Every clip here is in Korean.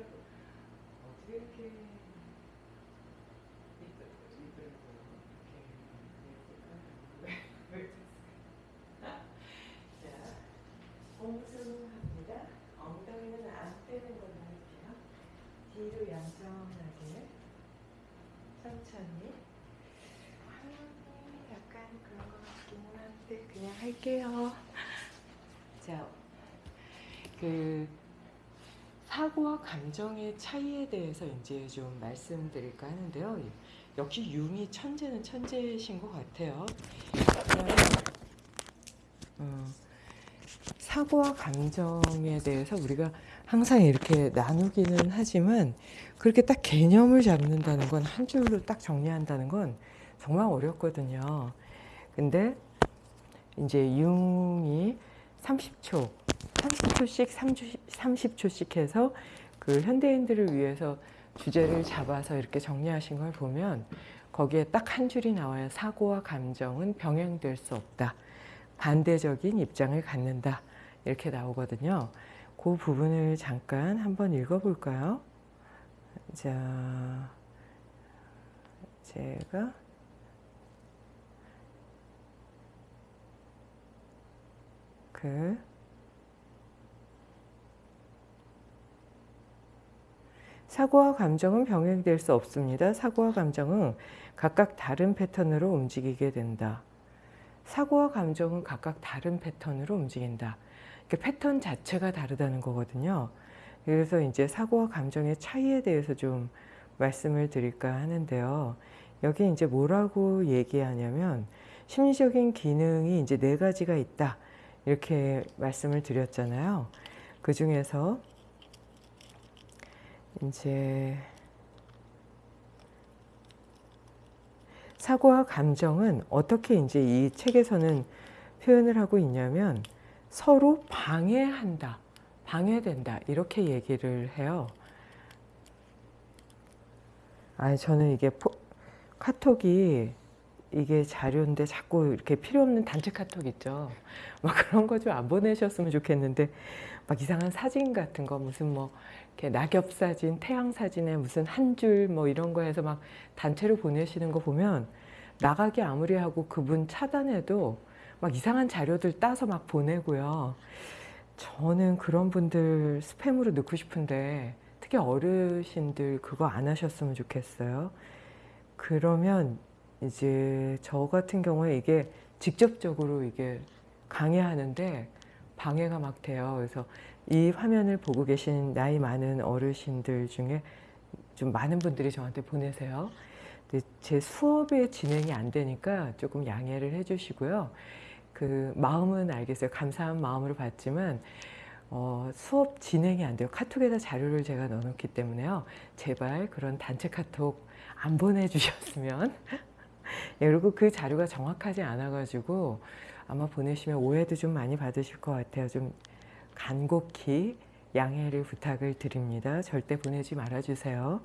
하시더라고. 어떻게 이렇게? 자, 옹수합니다. 엉덩이는 안 빼는 걸로 할게요. 뒤로 양정하게 천천히. 아, 약간 그런 것 같기는 한데 그냥 할게요. 자, 그 사고와 감정의 차이에 대해서 이제 좀 말씀드릴까 하는데요. 역시 융이 천재는 천재신 것 같아요. 어, 사고와 감정에 대해서 우리가 항상 이렇게 나누기는 하지만 그렇게 딱 개념을 잡는다는 건 한 줄로 딱 정리한다는 건 정말 어렵거든요. 근데 이제 융이 30초, 30초씩 30초씩 해서 그 현대인들을 위해서 주제를 잡아서 이렇게 정리하신 걸 보면 거기에 딱 한 줄이 나와요. 사고와 감정은 병행될 수 없다. 반대적인 입장을 갖는다. 이렇게 나오거든요. 그 부분을 잠깐 한번 읽어볼까요? 자, 제가 그 사고와 감정은 병행될 수 없습니다. 사고와 감정은 각각 다른 패턴으로 움직이게 된다. 사고와 감정은 각각 다른 패턴으로 움직인다. 패턴 자체가 다르다는 거거든요. 그래서 이제 사고와 감정의 차이에 대해서 좀 말씀을 드릴까 하는데요. 여기 이제 뭐라고 얘기하냐면 심리적인 기능이 이제 네 가지가 있다. 이렇게 말씀을 드렸잖아요. 그 중에서 이제 사고와 감정은 어떻게 이제 이 책에서는 표현을 하고 있냐면 서로 방해한다, 방해된다 이렇게 얘기를 해요. 아, 저는 이게 포, 카톡이 이게 자료인데 자꾸 이렇게 필요 없는 단체 카톡 있죠. 막 그런 거 좀 안 보내셨으면 좋겠는데 막 이상한 사진 같은 거 무슨 뭐 이렇게 낙엽 사진, 태양 사진에 무슨 한 줄 뭐 이런 거 해서 막 단체로 보내시는 거 보면 나가기 아무리 하고 그분 차단해도 막 이상한 자료들 따서 막 보내고요. 저는 그런 분들 스팸으로 넣고 싶은데 특히 어르신들 그거 안 하셨으면 좋겠어요. 그러면 이제 저 같은 경우에 이게 직접적으로 이게 강해하는데 방해가 막 돼요. 그래서 이 화면을 보고 계신 나이 많은 어르신들 중에 좀 많은 분들이 저한테 보내세요. 제 수업의 진행이 안 되니까 조금 양해를 해주시고요. 그 마음은 알겠어요. 감사한 마음으로 받지만 어, 수업 진행이 안 돼요. 카톡에다 자료를 제가 넣어놓기 때문에요. 제발 그런 단체 카톡 안 보내주셨으면 예, 그리고 그 자료가 정확하지 않아가지고 아마 보내시면 오해도 좀 많이 받으실 것 같아요. 좀 간곡히 양해를 부탁을 드립니다. 절대 보내지 말아주세요.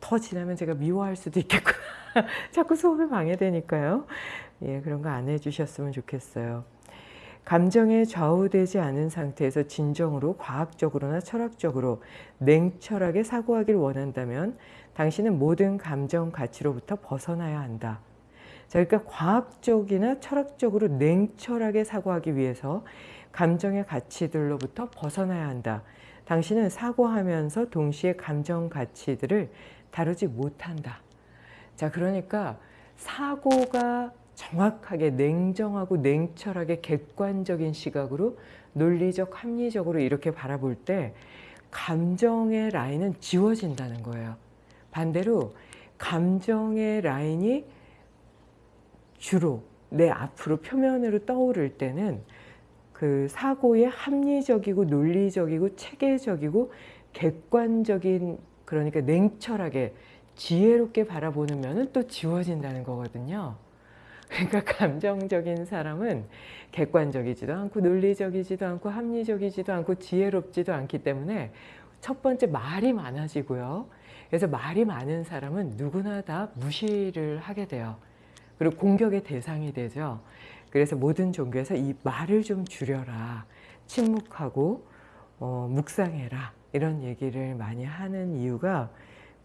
더 지나면 제가 미워할 수도 있겠구나. 자꾸 수업이 방해되니까요. 예, 그런 거 안 해주셨으면 좋겠어요. 감정에 좌우되지 않은 상태에서 진정으로 과학적으로나 철학적으로 냉철하게 사고하길 원한다면 당신은 모든 감정 가치로부터 벗어나야 한다. 자, 그러니까 과학적이나 철학적으로 냉철하게 사고하기 위해서 감정의 가치들로부터 벗어나야 한다. 당신은 사고하면서 동시에 감정 가치들을 다루지 못한다. 자, 그러니까 사고가 정확하게 냉정하고 냉철하게 객관적인 시각으로 논리적, 합리적으로 이렇게 바라볼 때 감정의 라인은 지워진다는 거예요. 반대로 감정의 라인이 주로 내 앞으로 표면으로 떠오를 때는 그 사고의 합리적이고 논리적이고 체계적이고 객관적인 그러니까 냉철하게 지혜롭게 바라보는 면은 또 지워진다는 거거든요. 그러니까 감정적인 사람은 객관적이지도 않고 논리적이지도 않고 합리적이지도 않고 지혜롭지도 않기 때문에 첫 번째 말이 많아지고요. 그래서 말이 많은 사람은 누구나 다 무시를 하게 돼요. 그리고 공격의 대상이 되죠. 그래서 모든 종교에서 이 말을 좀 줄여라. 침묵하고 어, 묵상해라. 이런 얘기를 많이 하는 이유가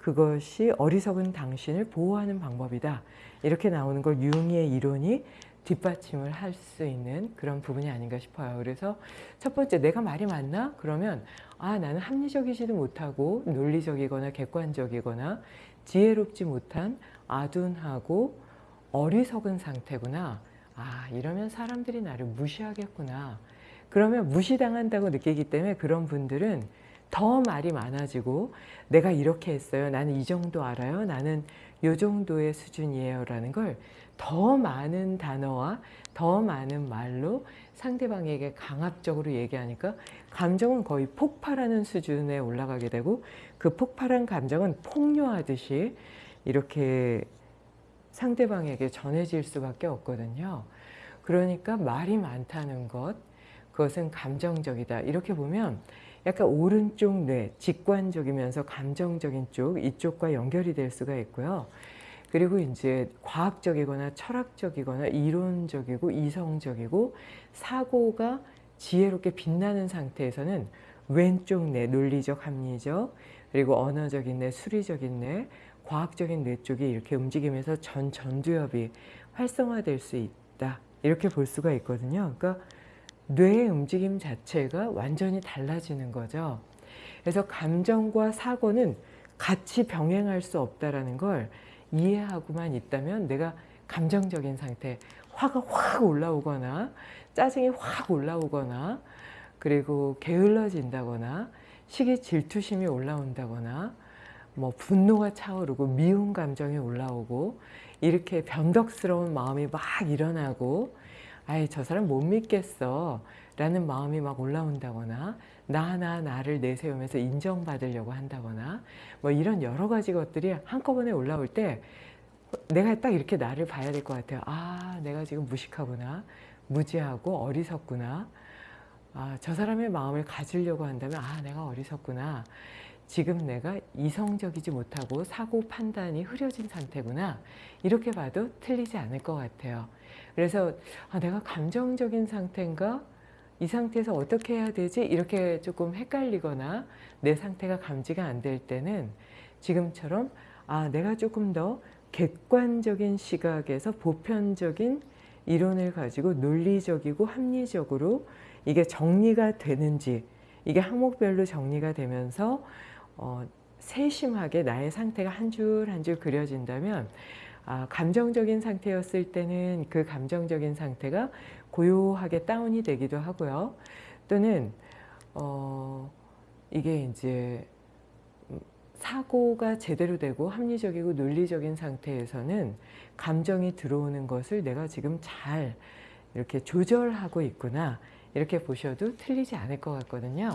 그것이 어리석은 당신을 보호하는 방법이다. 이렇게 나오는 걸 융의 이론이 뒷받침을 할 수 있는 그런 부분이 아닌가 싶어요. 그래서 첫 번째 내가 말이 맞나? 그러면 아 나는 합리적이지도 못하고 논리적이거나 객관적이거나 지혜롭지 못한 아둔하고 어리석은 상태구나. 아 이러면 사람들이 나를 무시하겠구나. 그러면 무시당한다고 느끼기 때문에 그런 분들은 더 말이 많아지고 내가 이렇게 했어요. 나는 이 정도 알아요. 나는 요 정도의 수준이에요. 라는 걸 더 많은 단어와 더 많은 말로 상대방에게 강압적으로 얘기하니까 감정은 거의 폭발하는 수준에 올라가게 되고 그 폭발한 감정은 폭류하듯이 이렇게 상대방에게 전해질 수밖에 없거든요. 그러니까 말이 많다는 것, 그것은 감정적이다. 이렇게 보면 약간 오른쪽 뇌, 직관적이면서 감정적인 쪽, 이쪽과 연결이 될 수가 있고요. 그리고 이제 과학적이거나 철학적이거나 이론적이고 이성적이고 사고가 지혜롭게 빛나는 상태에서는 왼쪽 뇌, 논리적, 합리적, 그리고 언어적인 뇌, 수리적인 뇌, 과학적인 뇌 쪽이 이렇게 움직이면서 전 전두엽이 활성화될 수 있다. 이렇게 볼 수가 있거든요. 그러니까 뇌의 움직임 자체가 완전히 달라지는 거죠. 그래서 감정과 사고는 같이 병행할 수 없다라는 걸 이해하고만 있다면 내가 감정적인 상태, 화가 확 올라오거나 짜증이 확 올라오거나 그리고 게을러진다거나 시기 질투심이 올라온다거나 뭐 분노가 차오르고 미운 감정이 올라오고 이렇게 변덕스러운 마음이 막 일어나고 아이 저 사람 못 믿겠어. 라는 마음이 막 올라온다거나 나나 나를 내세우면서 인정받으려고 한다거나 뭐 이런 여러 가지 것들이 한꺼번에 올라올 때 내가 딱 이렇게 나를 봐야 될 것 같아요. 아 내가 지금 무식하구나 무지하고 어리석구나. 아, 저 사람의 마음을 가지려고 한다면 아 내가 어리석구나 지금 내가 이성적이지 못하고 사고 판단이 흐려진 상태구나. 이렇게 봐도 틀리지 않을 것 같아요. 그래서 아, 내가 감정적인 상태인가? 이 상태에서 어떻게 해야 되지? 이렇게 조금 헷갈리거나 내 상태가 감지가 안 될 때는 지금처럼 아 내가 조금 더 객관적인 시각에서 보편적인 이론을 가지고 논리적이고 합리적으로 이게 정리가 되는지 이게 항목별로 정리가 되면서 어, 세심하게 나의 상태가 한 줄 한 줄 그려진다면 아, 감정적인 상태였을 때는 그 감정적인 상태가 고요하게 다운이 되기도 하고요. 또는 어, 이게 이제 사고가 제대로 되고 합리적이고 논리적인 상태에서는 감정이 들어오는 것을 내가 지금 잘 이렇게 조절하고 있구나 이렇게 보셔도 틀리지 않을 것 같거든요.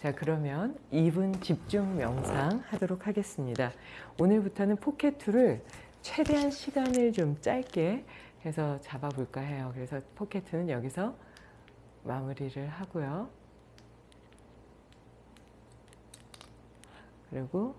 자 그러면 2분 집중 명상 하도록 하겠습니다. 오늘부터는 포켓2를 최대한 시간을 좀 짧게 해서 잡아볼까 해요. 그래서 포켓2는 여기서 마무리를 하고요. 그리고